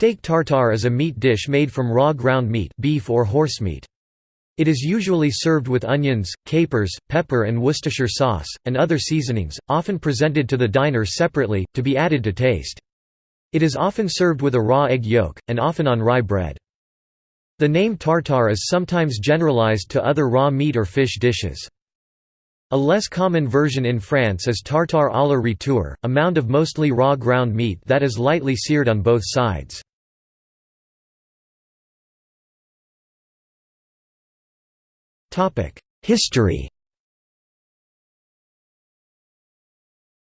Steak tartare is a meat dish made from raw ground meat beef or horse meat. It is usually served with onions, capers, pepper and Worcestershire sauce, and other seasonings, often presented to the diner separately, to be added to taste. It is often served with a raw egg yolk, and often on rye bread. The name tartare is sometimes generalized to other raw meat or fish dishes. A less common version in France is tartare aller-retour, a mound of mostly raw ground meat that is lightly seared on both sides. History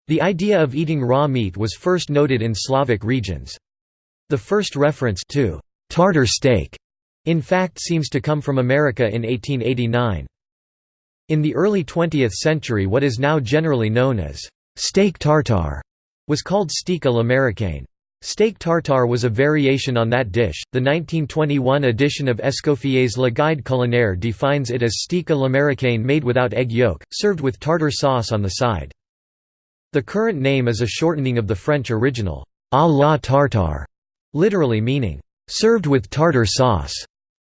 The idea of eating raw meat was first noted in Slavic regions. The first reference to «tartar steak» in fact seems to come from America in 1889. In the early 20th century what is now generally known as steak tartare was called steak à l'américaine. Steak tartare was a variation on that dish. The 1921 edition of Escoffier's Le Guide culinaire defines it as steak à l'américaine made without egg yolk, served with tartar sauce on the side. The current name is a shortening of the French original, à la tartare, literally meaning, served with tartar sauce.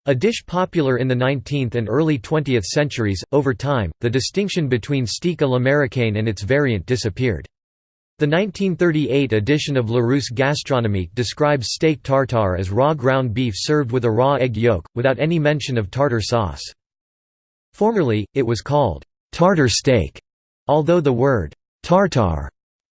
A dish popular in the 19th and early 20th centuries, over time, the distinction between steak à l'américaine and its variant disappeared. The 1938 edition of Larousse Gastronomique describes steak tartare as raw ground beef served with a raw egg yolk, without any mention of tartar sauce. Formerly, it was called tartar steak, although the word tartar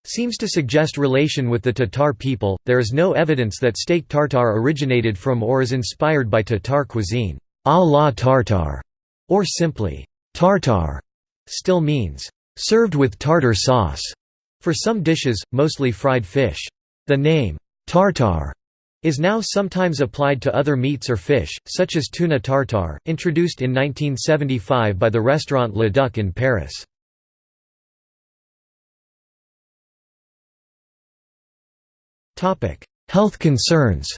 seems to suggest relation with the Tatar people. There is no evidence that steak tartare originated from or is inspired by Tatar cuisine. A la tartare, or simply tartare, still means served with tartar sauce for some dishes, mostly fried fish. The name tartare is now sometimes applied to other meats or fish, such as tuna tartare, introduced in 1975 by the restaurant Le Duc in Paris. Health concerns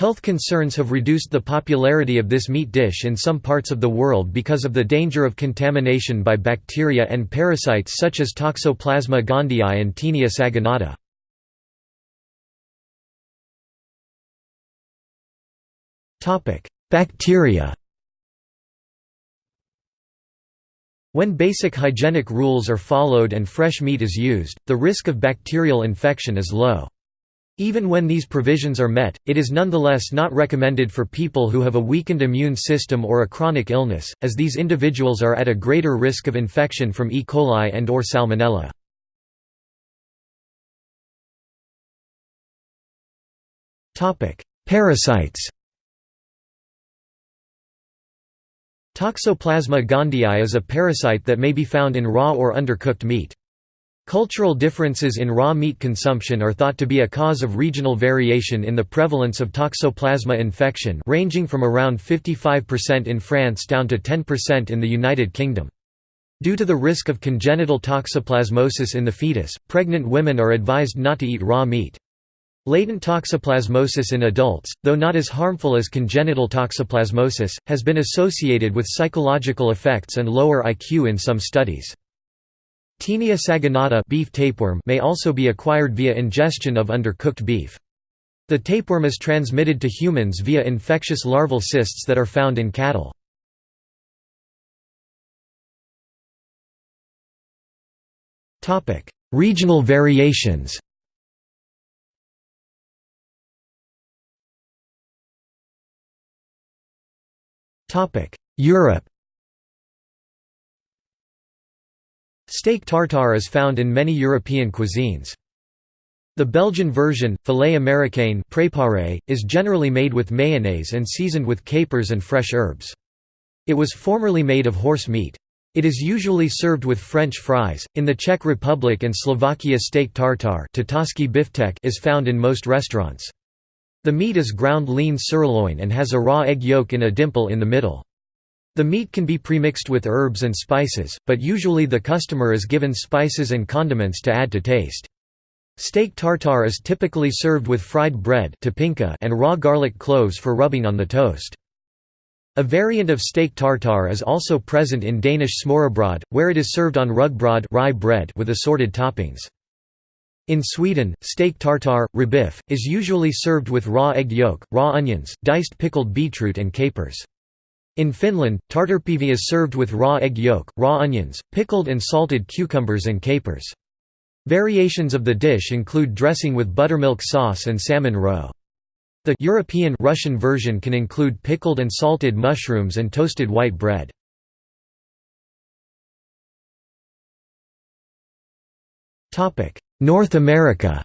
Health concerns have reduced the popularity of this meat dish in some parts of the world because of the danger of contamination by bacteria and parasites such as Toxoplasma gondii and Taenia saginata. Bacteria When basic hygienic rules are followed and fresh meat is used, the risk of bacterial infection is low. Even when these provisions are met, it is nonetheless not recommended for people who have a weakened immune system or a chronic illness, as these individuals are at a greater risk of infection from E. coli and or Salmonella. Parasites Toxoplasma gondii is a parasite that may be found in raw or undercooked meat. Cultural differences in raw meat consumption are thought to be a cause of regional variation in the prevalence of toxoplasma infection ranging from around 55% in France down to 10% in the United Kingdom. Due to the risk of congenital toxoplasmosis in the fetus, pregnant women are advised not to eat raw meat. Latent toxoplasmosis in adults, though not as harmful as congenital toxoplasmosis, has been associated with psychological effects and lower IQ in some studies. Taenia saginata beef tapeworm may also be acquired via ingestion of undercooked beef. The tapeworm is transmitted to humans via infectious larval cysts that are found in cattle. Regional variations Europe Steak tartare is found in many European cuisines. The Belgian version, filet américain préparé, is generally made with mayonnaise and seasoned with capers and fresh herbs. It was formerly made of horse meat. It is usually served with French fries. In the Czech Republic and Slovakia, steak tartare is found in most restaurants. The meat is ground lean sirloin and has a raw egg yolk in a dimple in the middle. The meat can be premixed with herbs and spices, but usually the customer is given spices and condiments to add to taste. Steak tartare is typically served with fried bread and raw garlic cloves for rubbing on the toast. A variant of steak tartare is also present in Danish smørrebrød, where it is served on rugbrød rye bread with assorted toppings. In Sweden, steak tartare, råbiff, is usually served with raw egg yolk, raw onions, diced pickled beetroot and capers. In Finland, tartarpihvi is served with raw egg yolk, raw onions, pickled and salted cucumbers and capers. Variations of the dish include dressing with buttermilk sauce and salmon roe. The European Russian version can include pickled and salted mushrooms and toasted white bread. North America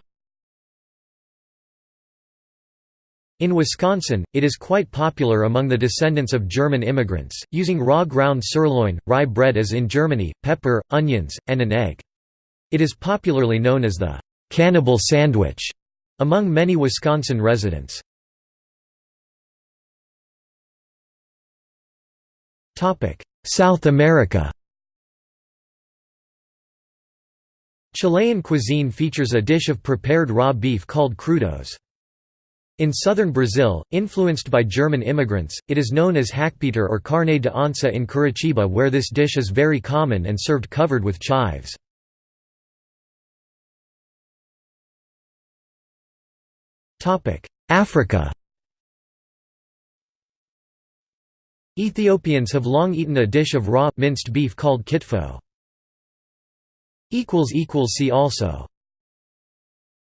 In Wisconsin, it is quite popular among the descendants of German immigrants, using raw ground sirloin, rye bread as in Germany, pepper, onions, and an egg. It is popularly known as the «cannibal sandwich» among many Wisconsin residents. South America Chilean cuisine features a dish of prepared raw beef called crudos. In southern Brazil, influenced by German immigrants, it is known as hackepeter or carne de onça in Curitiba where this dish is very common and served covered with chives. Africa Ethiopians have long eaten a dish of raw, minced beef called kitfo. See also